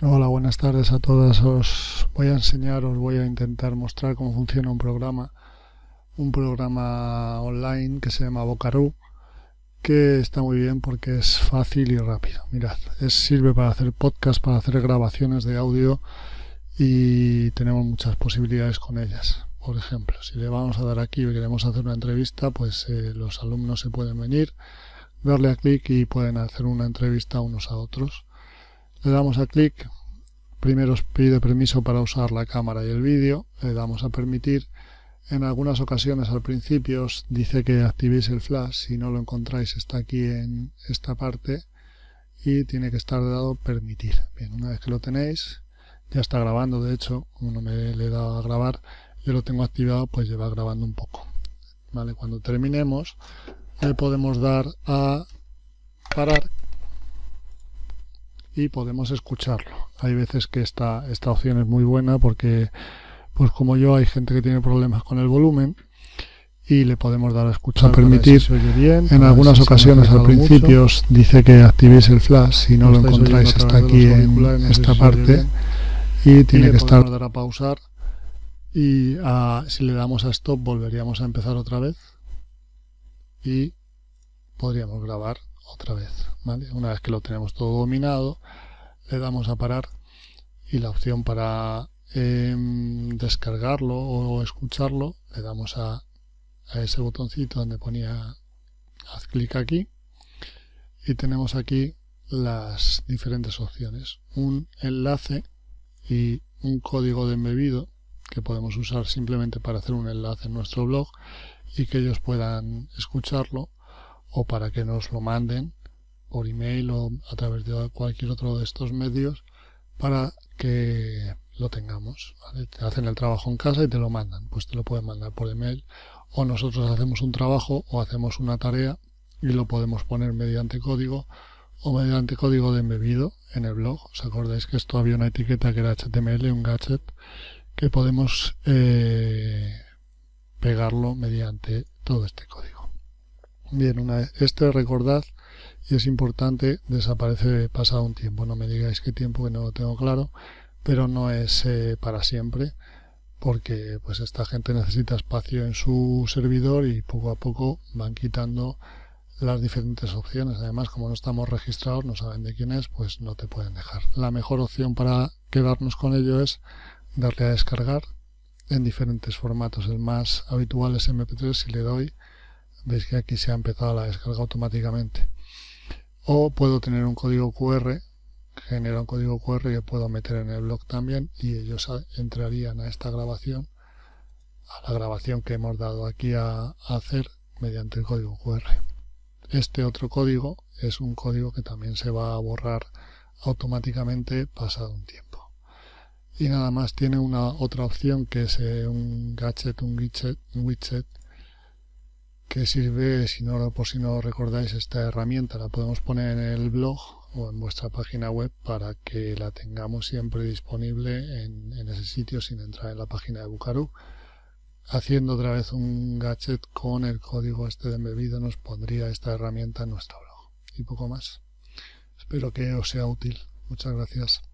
buenas tardes a todas. Os voy a enseñar, os voy a intentar mostrar cómo funciona un programa, un programa online que se llama Bocaru, que está muy bien porque es fácil y rápido. Mirad, es, sirve para hacer podcast, para hacer grabaciones de audio y tenemos muchas posibilidades con ellas. Por ejemplo, si le vamos a dar aquí y queremos hacer una entrevista, pues eh, los alumnos se pueden venir, darle a clic y pueden hacer una entrevista unos a otros. Le damos a clic, Primero os pide permiso para usar la cámara y el vídeo, le damos a permitir. En algunas ocasiones al principio os dice que activéis el flash, si no lo encontráis está aquí en esta parte y tiene que estar dado permitir. Bien, una vez que lo tenéis, ya está grabando, de hecho, como no me le he dado a grabar, yo lo tengo activado, pues lleva grabando un poco. Vale, cuando terminemos, le podemos dar a parar y podemos escucharlo. Hay veces que esta, esta opción es muy buena porque, pues como yo, hay gente que tiene problemas con el volumen y le podemos dar a escuchar. A permitir, bien, en algunas ocasiones al principio os dice que activéis el flash, si no lo encontráis está aquí en esta parte y tiene que estar. dar a pausar y si le damos a stop volveríamos a empezar otra vez y podríamos grabar otra vez. Una vez que lo tenemos todo dominado, le damos a parar y la opción para em, descargarlo o escucharlo, le damos a, a ese botoncito donde ponía haz clic aquí y tenemos aquí las diferentes opciones. Un enlace y un código de embebido que podemos usar simplemente para hacer un enlace en nuestro blog y que ellos puedan escucharlo o para que nos lo manden por email o a través de cualquier otro de estos medios para que lo tengamos. Te hacen el trabajo en casa y te lo mandan. Pues te lo pueden mandar por email o nosotros hacemos un trabajo o hacemos una tarea y lo podemos poner mediante código o mediante código de embebido en el blog. ¿Os acordáis que esto había una etiqueta que era HTML, un gadget, que podemos eh, pegarlo mediante todo este código. Bien, una vez este recordad y es importante, desaparece pasado un tiempo. No me digáis qué tiempo, que no lo tengo claro, pero no es eh, para siempre, porque pues esta gente necesita espacio en su servidor y poco a poco van quitando las diferentes opciones. Además, como no estamos registrados, no saben de quién es, pues no te pueden dejar. La mejor opción para quedarnos con ello es darle a descargar en diferentes formatos. El más habitual es MP3, si le doy, veis que aquí se ha empezado la descarga automáticamente o puedo tener un código QR genera un código QR que puedo meter en el blog también y ellos entrarían a esta grabación a la grabación que hemos dado aquí a, hacer mediante el código QR este otro código es un código que también se va a borrar automáticamente pasado un tiempo. Y nada más tiene una otra opción que es eh, un gadget, un widget, un widget que sirve, si no, por si no recordáis, esta herramienta la podemos poner en el blog o en vuestra página web para que la tengamos siempre disponible en, ese sitio sin entrar en la página de Bucaru. Haciendo otra vez un gadget con el código este de embebido nos pondría esta herramienta en nuestro blog. Y poco más. Espero que os sea útil. Muchas gracias.